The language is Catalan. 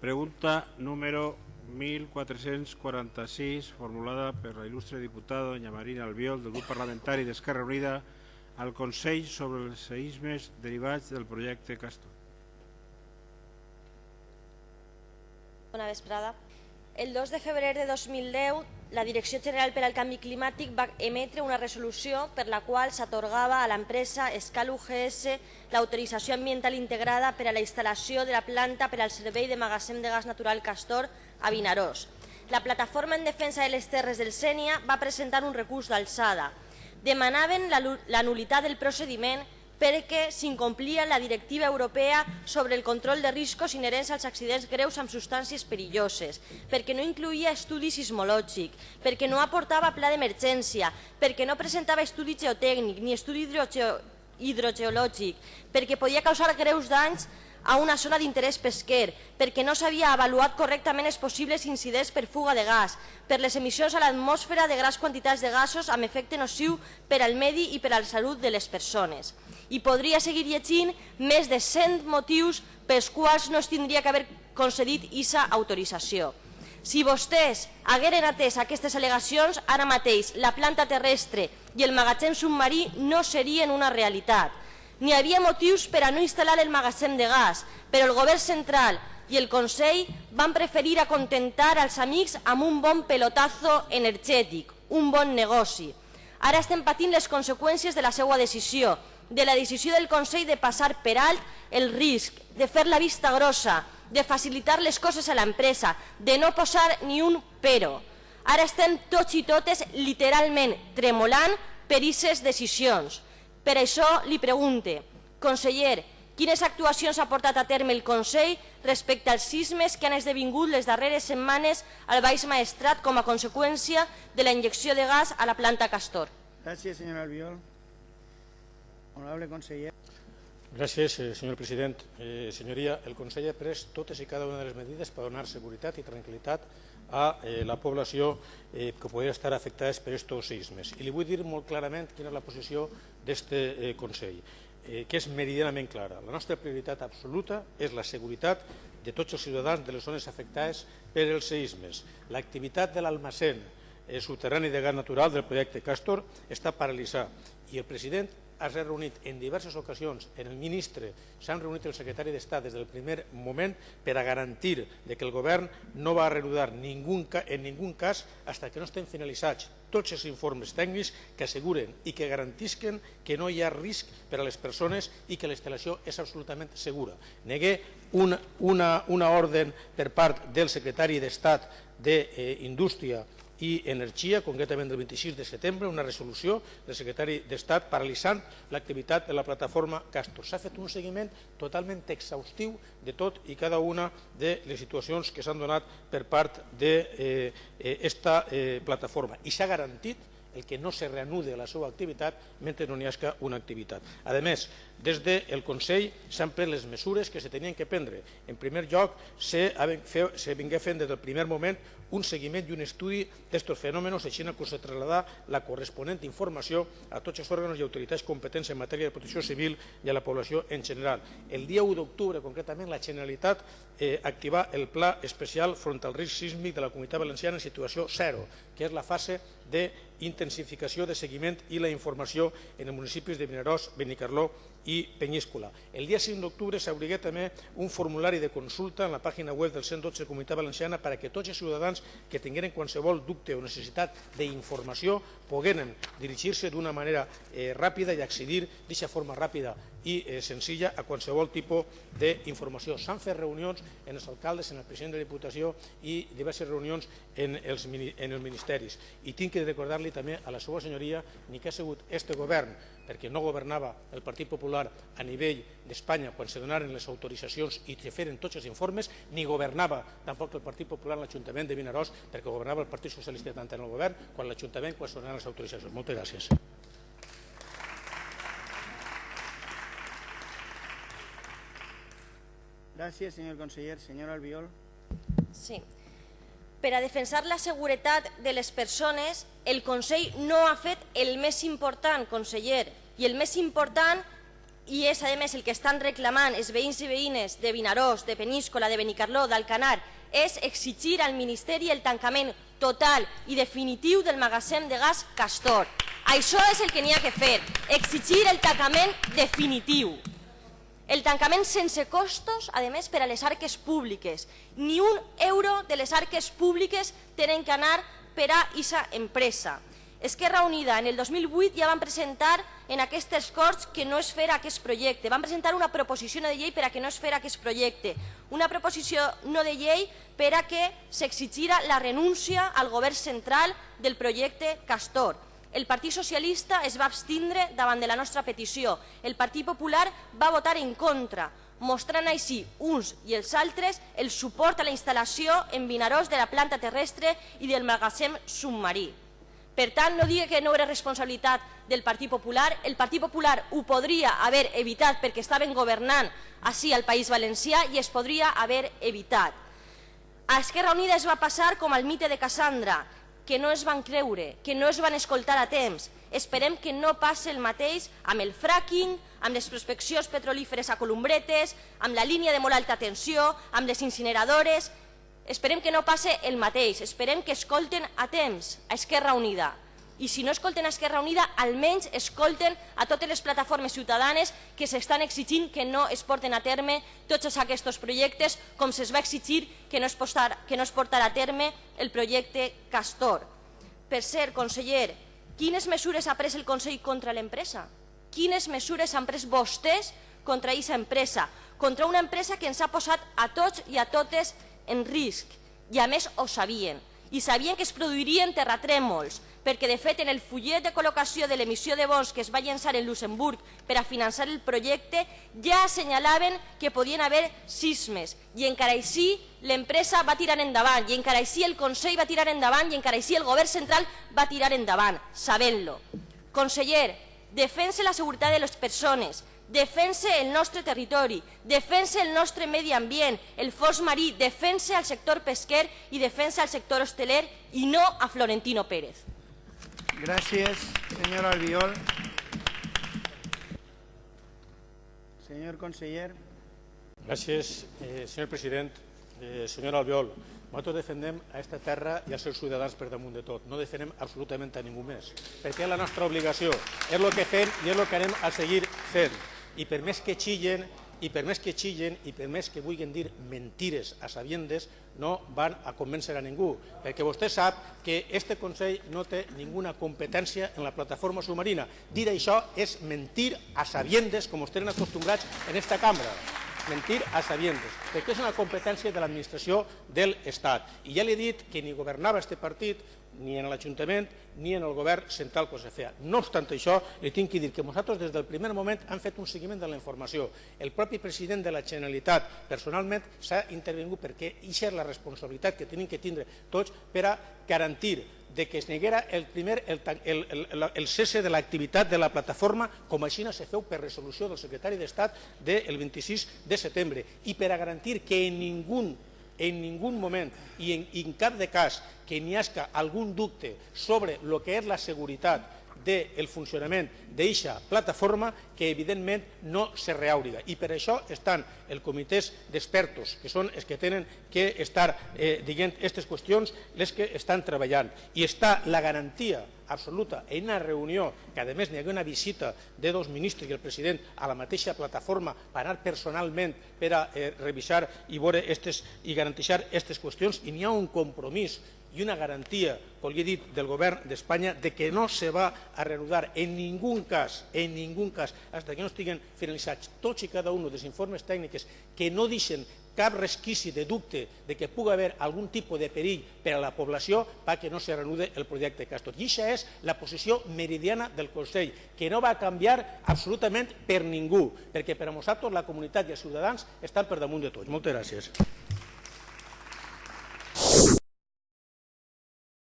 Pregunta número 1446, formulada per la il·lustre diputada doña Marina Albiol, del grup parlamentari d'Esquerra Unida, al Consell sobre els seismes derivats del projecte Castor. Bona vesprada. El 2 de febrer de 2010, la Direcció General per al Canvi Climàtic va emetre una resolució per la qual s'atorgava a l'empresa Escal UGS l'autorització ambiental integrada per a la instal·lació de la planta per al servei de magatzem de gas natural Castor a Vinaròs. La plataforma en defensa de les terres del Sènia va presentar un recurs d'alçada. Demanaven la, la nulitat del procediment perquè s'incomplia la directiva europea sobre el control de riscos inherents als accidents greus amb substàncies perilloses, perquè no incluïa estudi sismològic, perquè no aportava pla d'emergència, perquè no presentava estudi geotècnic ni estudi hidrogeològic, perquè podia causar greus danys a una zona d'interès pesquer, perquè no s'havia avaluat correctament els possibles incidents per fuga de gas, per les emissions a l'atmosfera de grans quantitats de gasos amb efecte nociu per al medi i per a la salut de les persones. I podria seguir llegint més de 100 motius pels quals no es tindria que haver concedit aquesta autorització. Si vostès hagueren atès aquestes al·legacions, ara mateix la planta terrestre i el magatzem submarí no serien una realitat. N'hi havia motius per a no instal·lar el magatzem de gas, però el govern central i el Consell van preferir acontentar als amics amb un bon pelotazo energètic, un bon negoci. Ara estem patint les conseqüències de la seva decisió, de la decisió del Consell de passar per alt el risc, de fer la vista grossa, de facilitar les coses a l'empresa, de no posar ni un però. Ara estem tots i totes literalment tremolant per aquestes decisions. Per això li pregunte, conseller, quines actuacions ha portat a terme el Consell respecte als sismes que han esdevingut les darreres setmanes al Baix Maestrat com a conseqüència de la injecció de gas a la planta Castor? Gràcies, senyora Albiol. Honorable conseller. Gràcies, eh, senyor president. Eh, senyoria, el Consell ha pres totes i cada una de les medides per donar seguretat i tranquil·litat a eh, la població eh, que podria estar afectada per aquests sismes. I li vull dir molt clarament quina és la posició d'aquest eh, Consell, eh, que és meridianament clara. La nostra prioritat absoluta és la seguretat de tots els ciutadans de les zones afectades per els seismes. L'activitat de l'almacén eh, subterrani de gas natural del projecte Castor està paralitzat i el president has reunit en diverses ocasions en el ministre, s'han reunit el secretari d'Estat des del primer moment per a garantir que el govern no va reanudar en ningú cas fins que no estem finalitzats tots els informes tècnics que asseguren i que garantisquen que no hi ha risc per a les persones i que la instal·lació és absolutament segura. Negué una, una, una ordre per part del secretari d'Estat d'Indústria eh, i Energia, concretament del 26 de setembre, una resolució del secretari d'Estat paralitzant l'activitat de la plataforma Castor. S'ha fet un seguiment totalment exhaustiu de tot i cada una de les situacions que s'han donat per part d'esta eh, eh, eh, plataforma i s'ha garantit el que no se reanude la seva activitat mentre no n'hi hagi una activitat. A més, des del Consell s'han pres les mesures que se tenien que prendre. En primer lloc, se, se vingué fent des del primer moment un seguiment i un estudi d'aquests fenòmenos, així que se trasladar la corresponent informació a tots els òrgans i autoritats competents en matèria de protecció civil i a la població en general. El dia 1 d'octubre, concretament, la Generalitat eh, activà el Pla Especial front al risc sísmic de la Comunitat Valenciana en situació zero, que és la fase d'intensificació de seguiment i la informació en els municipis de Vinaròs, Benicarló i Penyíscola. El dia 5 d'octubre s'obligué també un formulari de consulta en la pàgina web del 112 de Comunitat Valenciana perquè tots els ciutadans que tingueren qualsevol dubte o necessitat d'informació pogueren dirigir-se d'una manera eh, ràpida i accedir d'aquesta forma ràpida i eh, senzilla a qualsevol tipus d'informació. S'han fet reunions en els alcaldes, en el president de la Diputació i diverses reunions en els, en els ministeris. I tinc que recordar-li també a la seva senyoria ni que ha sigut este govern, perquè no governava el Partit Popular a nivell d'Espanya quan se donaren les autoritzacions i se feren tots els informes, ni governava tampoc el Partit Popular en l'Ajuntament de Vinaròs, perquè governava el Partit Socialista tant en el govern quan l'Ajuntament quan se donaren les autoritzacions. Moltes gràcies. Gràcies, senyor conseller. Senyor Albiol. Sí. Per a defensar la seguretat de les persones, el Consell no ha fet el més important, conseller, i el més important i és, a més, el que estan reclamant els veïns i veïnes de Vinaròs, de Peníscola, de Benicarló, d'Alcanar, és exigir al Ministeri el tancament total i definitiu del magatzem de gas Castor. Això és el que n'hi ha que fer, exigir el tancament definitiu. El tancament sense costos, a més, per a les arques públiques. Ni un euro de les arques públiques tenen que anar per a aquesta empresa. Esquerra Unida en el 2008 ja van presentar en aquestes Corts que no es fer aquest projecte. Van presentar una proposició de llei per a que no es fer aquest projecte. Una proposició no de llei per a que s'exigira la renúncia al govern central del projecte Castor. El Partit Socialista es va abstindre davant de la nostra petició. El Partit Popular va votar en contra, mostrant així uns i els altres el suport a la instal·lació en Vinaròs de la planta terrestre i del magatzem submarí. Per tant, no digui que no era responsabilitat del Partit Popular. El Partit Popular ho podria haver evitat perquè estaven governant així al País Valencià i es podria haver evitat. A Esquerra Unida es va passar com al mite de Cassandra, que no es van creure, que no es van escoltar a temps. Esperem que no passi el mateix amb el fracking, amb les prospeccions petrolíferes a Columbretes, amb la línia de molt alta tensió, amb les incineradores, Esperem que no passe el mateix, esperem que escolten a temps a Esquerra Unida. I si no escolten a Esquerra Unida, almenys escolten a totes les plataformes ciutadanes que s'estan exigint que no es porten a terme tots aquests projectes, com se'ls va exigir que no, es postar, que no es portarà a terme el projecte Castor. Per cert, conseller, quines mesures ha pres el Consell contra l'empresa? Quines mesures han pres vostès contra aquesta empresa? Contra una empresa que ens ha posat a tots i a totes en risc i a més ho sabien. I sabien que es produirien terratrèmols, perquè de fet en el fullet de col·locació de l'emissió de bons que es va llançar en Luxemburg per a finançar el projecte ja assenyalaven que podien haver sismes. I encara així l'empresa va tirar endavant i encara així el Consell va tirar endavant i encara així el govern central va tirar endavant, sabent-lo. Conseller, defense la seguretat de les persones, defense el nostre territori, defense el nostre medi ambient, el fos marí, defense el sector pesquer i defense el sector hosteler i no a Florentino Pérez. Gracias, señor Albiol. Señor conseller. Gràcies, eh, senyor president. Eh, senyor Albiol, nosaltres defendem a aquesta terra i als seus ciutadans per damunt de tot. No defendem absolutament a ningú més, perquè és la nostra obligació. És el que fem i és el que anem a seguir fent i per més que xillen i per més que xillen i per més que vulguin dir mentires a sabiendes, no van a convèncer a ningú, perquè vostè sap que este Consell no té ninguna competència en la plataforma submarina. Dir això és mentir a sabiendes, com estem acostumbrats en esta cambra mentir a sabiendes, perquè és una competència de l'administració de l'Estat. I ja li he dit que ni governava este partit, ni en l'Ajuntament ni en el govern central que se feia. No obstant això, li tinc que dir que nosaltres des del primer moment hem fet un seguiment de la informació. El propi president de la Generalitat personalment s'ha intervingut perquè això és la responsabilitat que tenim que tindre tots per a garantir de que es neguera el, primer, el, el, el, el cese de l'activitat de la plataforma com així se feu per resolució del secretari d'Estat del 26 de setembre i per a garantir que ningú en ningú moment i en, en cap de cas que n'hi hagi algun dubte sobre el que és la seguretat del funcionament d'eixa plataforma que evidentment no se reàuriga. I per això estan els comitès d'expertos, que són els que tenen que estar eh, dient aquestes qüestions, les que estan treballant. I està la garantia absoluta en una reunió, que a més n'hi ha una visita de dos ministres i el president a la mateixa plataforma per anar personalment per a eh, revisar i, i garantir aquestes qüestions i n'hi ha un compromís i una garantia, com li he dit, del govern d'Espanya de que no se va a reanudar en ningú cas, en ningú cas, fins que no estiguen finalitzats tots i cada un dels informes tècnics que no deixen cap resquici de dubte de que pugui haver algun tipus de perill per a la població perquè no se reanude el projecte Castor. I aquesta és la posició meridiana del Consell, que no va canviar absolutament per ningú, perquè per a nosaltres la comunitat i els ciutadans estan per damunt de tots. Moltes gràcies.